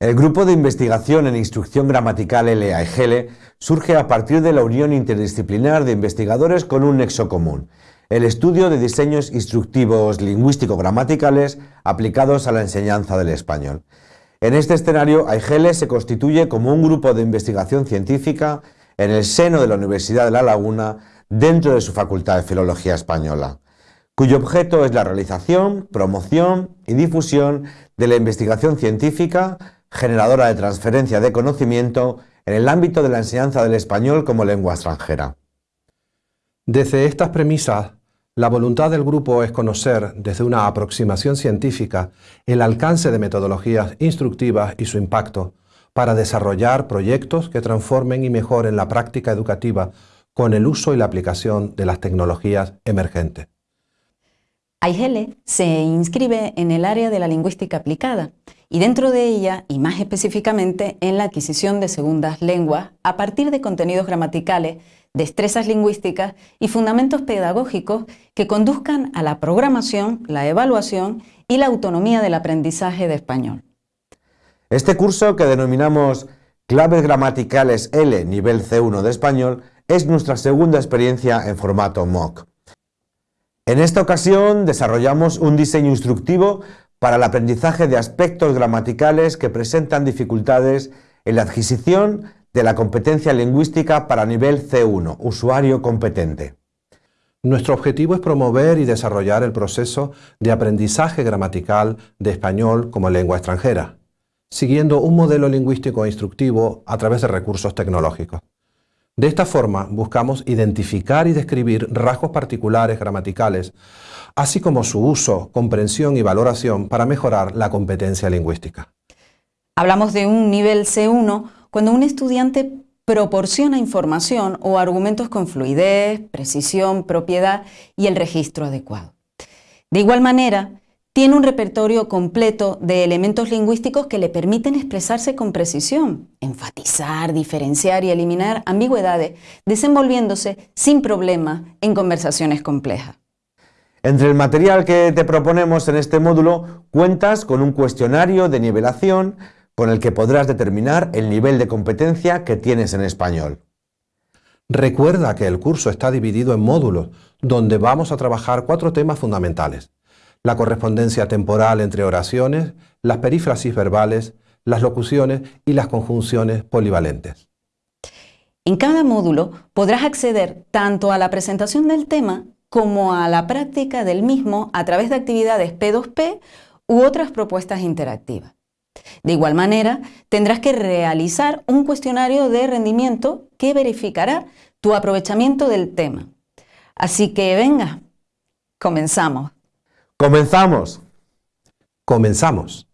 El Grupo de Investigación en Instrucción Gramatical LAEGL surge a partir de la unión interdisciplinar de investigadores con un nexo común, el estudio de diseños instructivos lingüístico-gramaticales aplicados a la enseñanza del español. En este escenario, AIGEL se constituye como un grupo de investigación científica en el seno de la Universidad de La Laguna dentro de su Facultad de Filología Española, cuyo objeto es la realización, promoción y difusión de la investigación científica generadora de transferencia de conocimiento en el ámbito de la enseñanza del español como lengua extranjera. Desde estas premisas, la voluntad del grupo es conocer, desde una aproximación científica, el alcance de metodologías instructivas y su impacto, para desarrollar proyectos que transformen y mejoren la práctica educativa con el uso y la aplicación de las tecnologías emergentes. AIGELE se inscribe en el área de la lingüística aplicada y dentro de ella, y más específicamente, en la adquisición de segundas lenguas a partir de contenidos gramaticales, destrezas lingüísticas y fundamentos pedagógicos que conduzcan a la programación, la evaluación y la autonomía del aprendizaje de español. Este curso que denominamos Claves Gramaticales L nivel C1 de español es nuestra segunda experiencia en formato MOOC. En esta ocasión desarrollamos un diseño instructivo para el aprendizaje de aspectos gramaticales que presentan dificultades en la adquisición de la competencia lingüística para nivel C1, usuario competente. Nuestro objetivo es promover y desarrollar el proceso de aprendizaje gramatical de español como lengua extranjera, siguiendo un modelo lingüístico instructivo a través de recursos tecnológicos. De esta forma, buscamos identificar y describir rasgos particulares gramaticales, así como su uso, comprensión y valoración para mejorar la competencia lingüística. Hablamos de un nivel C1 cuando un estudiante proporciona información o argumentos con fluidez, precisión, propiedad y el registro adecuado. De igual manera, tiene un repertorio completo de elementos lingüísticos que le permiten expresarse con precisión, enfatizar, diferenciar y eliminar ambigüedades, desenvolviéndose sin problema en conversaciones complejas. Entre el material que te proponemos en este módulo, cuentas con un cuestionario de nivelación con el que podrás determinar el nivel de competencia que tienes en español. Recuerda que el curso está dividido en módulos, donde vamos a trabajar cuatro temas fundamentales la correspondencia temporal entre oraciones, las perífrasis verbales, las locuciones y las conjunciones polivalentes. En cada módulo podrás acceder tanto a la presentación del tema como a la práctica del mismo a través de actividades P2P u otras propuestas interactivas. De igual manera, tendrás que realizar un cuestionario de rendimiento que verificará tu aprovechamiento del tema. Así que venga, comenzamos. ¡Comenzamos! Comenzamos.